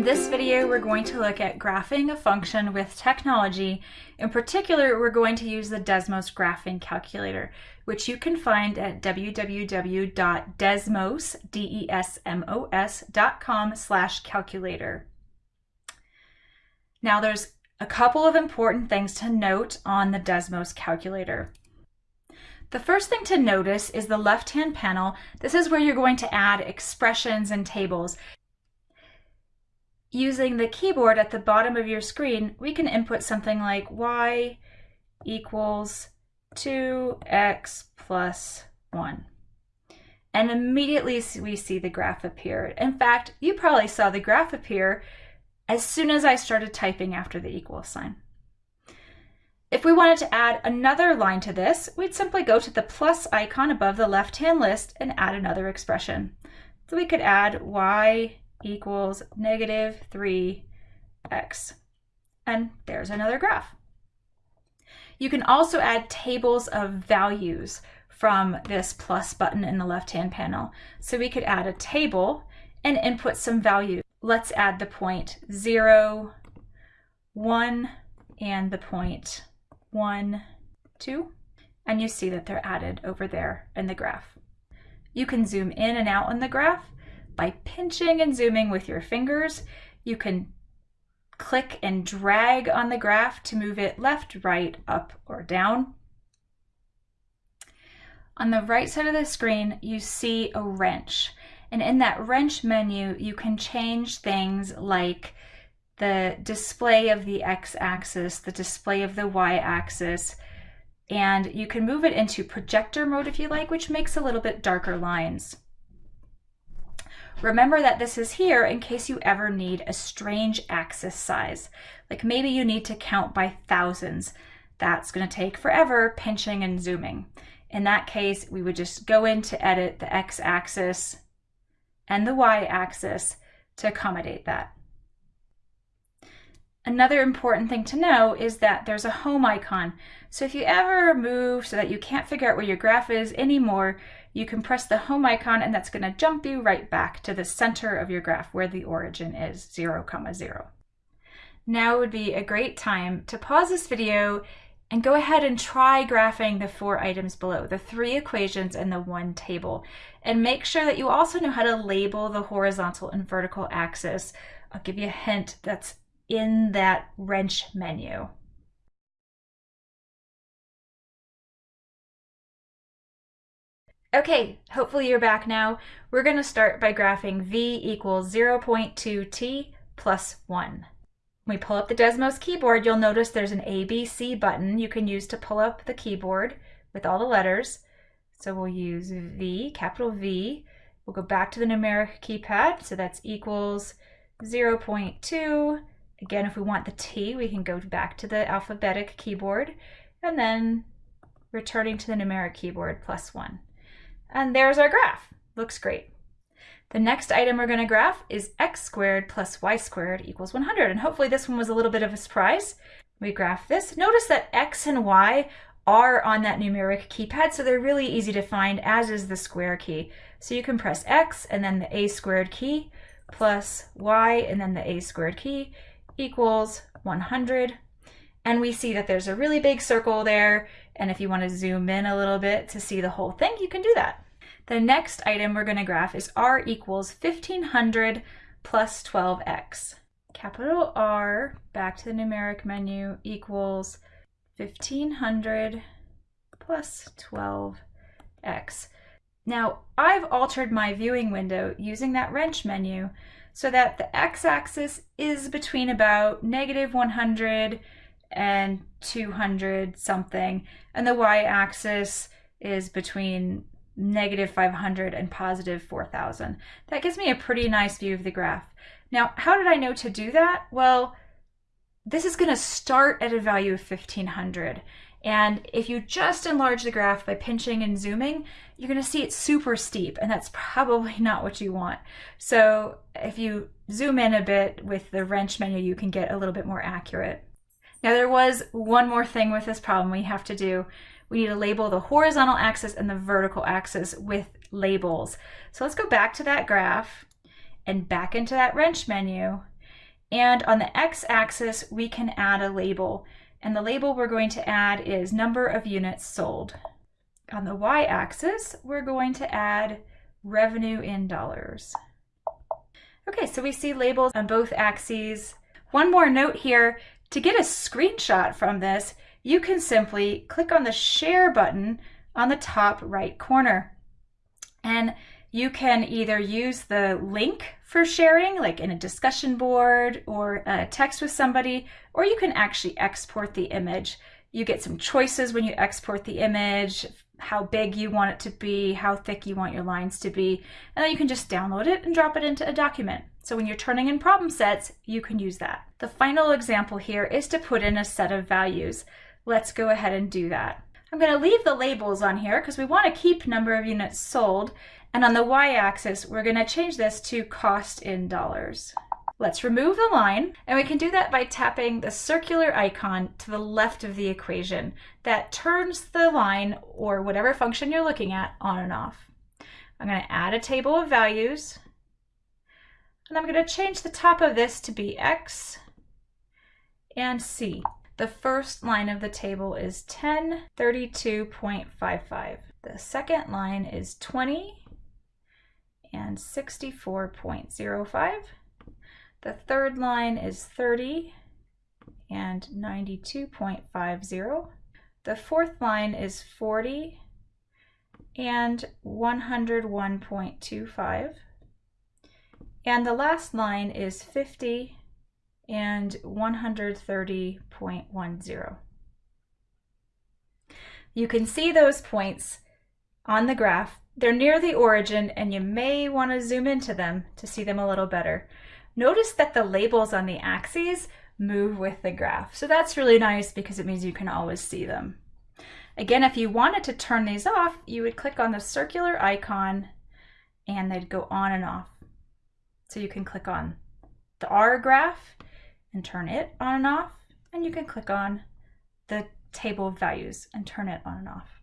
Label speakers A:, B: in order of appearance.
A: In this video, we're going to look at graphing a function with technology. In particular, we're going to use the Desmos graphing calculator, which you can find at www.desmos.com slash calculator. Now there's a couple of important things to note on the Desmos calculator. The first thing to notice is the left-hand panel. This is where you're going to add expressions and tables. Using the keyboard at the bottom of your screen, we can input something like y equals 2x plus 1. And immediately we see the graph appear. In fact, you probably saw the graph appear as soon as I started typing after the equal sign. If we wanted to add another line to this, we'd simply go to the plus icon above the left-hand list and add another expression. So we could add y equals negative 3x. And there's another graph. You can also add tables of values from this plus button in the left-hand panel. So we could add a table and input some values. Let's add the point 0, 1, and the point 1, 2. And you see that they're added over there in the graph. You can zoom in and out on the graph by pinching and zooming with your fingers. You can click and drag on the graph to move it left, right, up, or down. On the right side of the screen, you see a wrench. And in that wrench menu, you can change things like the display of the x-axis, the display of the y-axis, and you can move it into projector mode if you like, which makes a little bit darker lines. Remember that this is here in case you ever need a strange axis size. Like maybe you need to count by thousands. That's going to take forever pinching and zooming. In that case, we would just go in to edit the x-axis and the y-axis to accommodate that. Another important thing to know is that there's a home icon. So if you ever move so that you can't figure out where your graph is anymore, you can press the home icon and that's going to jump you right back to the center of your graph where the origin is 0, comma 0. Now would be a great time to pause this video and go ahead and try graphing the four items below, the three equations and the one table. And make sure that you also know how to label the horizontal and vertical axis. I'll give you a hint that's in that wrench menu. Okay, hopefully you're back now. We're going to start by graphing v equals 0.2t plus 1. When we pull up the Desmos keyboard, you'll notice there's an ABC button you can use to pull up the keyboard with all the letters. So we'll use V, capital V. We'll go back to the numeric keypad, so that's equals 0.2. Again, if we want the T, we can go back to the alphabetic keyboard, and then returning to the numeric keyboard plus 1. And there's our graph. Looks great. The next item we're going to graph is x squared plus y squared equals 100. And hopefully this one was a little bit of a surprise. We graph this. Notice that x and y are on that numeric keypad, so they're really easy to find, as is the square key. So you can press x and then the a squared key plus y and then the a squared key equals 100. And we see that there's a really big circle there and if you want to zoom in a little bit to see the whole thing, you can do that. The next item we're going to graph is r equals 1500 plus 12x. Capital R, back to the numeric menu, equals 1500 plus 12x. Now, I've altered my viewing window using that wrench menu so that the x-axis is between about negative 100 and 200 something, and the y-axis is between negative 500 and positive 4,000. That gives me a pretty nice view of the graph. Now, how did I know to do that? Well, this is going to start at a value of 1500. And if you just enlarge the graph by pinching and zooming, you're going to see it's super steep, and that's probably not what you want. So if you zoom in a bit with the wrench menu, you can get a little bit more accurate. Now there was one more thing with this problem we have to do. We need to label the horizontal axis and the vertical axis with labels. So let's go back to that graph and back into that wrench menu. And on the x-axis, we can add a label. And the label we're going to add is number of units sold. On the y-axis, we're going to add revenue in dollars. Okay, so we see labels on both axes. One more note here, to get a screenshot from this, you can simply click on the share button on the top right corner. And you can either use the link for sharing, like in a discussion board or a text with somebody, or you can actually export the image. You get some choices when you export the image, how big you want it to be, how thick you want your lines to be, and then you can just download it and drop it into a document. So when you're turning in problem sets, you can use that. The final example here is to put in a set of values. Let's go ahead and do that. I'm going to leave the labels on here because we want to keep number of units sold. And on the y-axis, we're going to change this to cost in dollars. Let's remove the line, and we can do that by tapping the circular icon to the left of the equation. That turns the line, or whatever function you're looking at, on and off. I'm going to add a table of values, and I'm going to change the top of this to be x and c. The first line of the table is 10, 32.55. The second line is 20 and 64.05. The third line is 30 and 92.50. The fourth line is 40 and 101.25. And the last line is 50 and 130.10. You can see those points on the graph. They're near the origin and you may want to zoom into them to see them a little better. Notice that the labels on the axes move with the graph. So that's really nice because it means you can always see them. Again, if you wanted to turn these off, you would click on the circular icon and they'd go on and off. So you can click on the R graph and turn it on and off. And you can click on the table of values and turn it on and off.